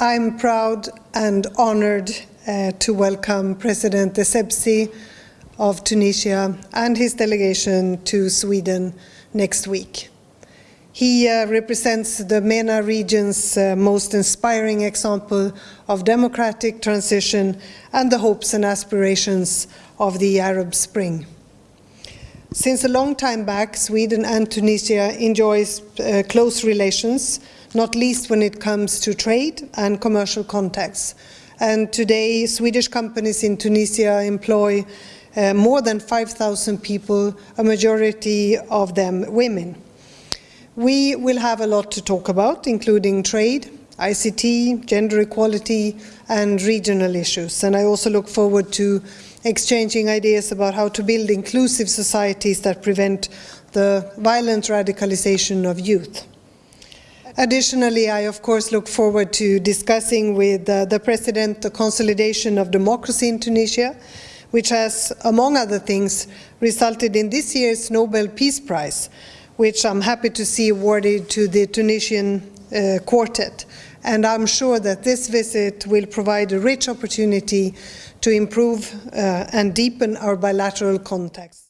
I'm proud and honored uh, to welcome President Essebsi of Tunisia and his delegation to Sweden next week. He uh, represents the MENA region's uh, most inspiring example of democratic transition and the hopes and aspirations of the Arab Spring. Since a long time back, Sweden and Tunisia enjoys uh, close relations, not least when it comes to trade and commercial contacts. And today, Swedish companies in Tunisia employ uh, more than 5,000 people, a majority of them women. We will have a lot to talk about, including trade, ICT, gender equality, and regional issues. And I also look forward to exchanging ideas about how to build inclusive societies that prevent the violent radicalization of youth. Additionally, I of course look forward to discussing with uh, the President the consolidation of democracy in Tunisia, which has, among other things, resulted in this year's Nobel Peace Prize, which I'm happy to see awarded to the Tunisian uh, quartet. And I'm sure that this visit will provide a rich opportunity to improve uh, and deepen our bilateral contacts.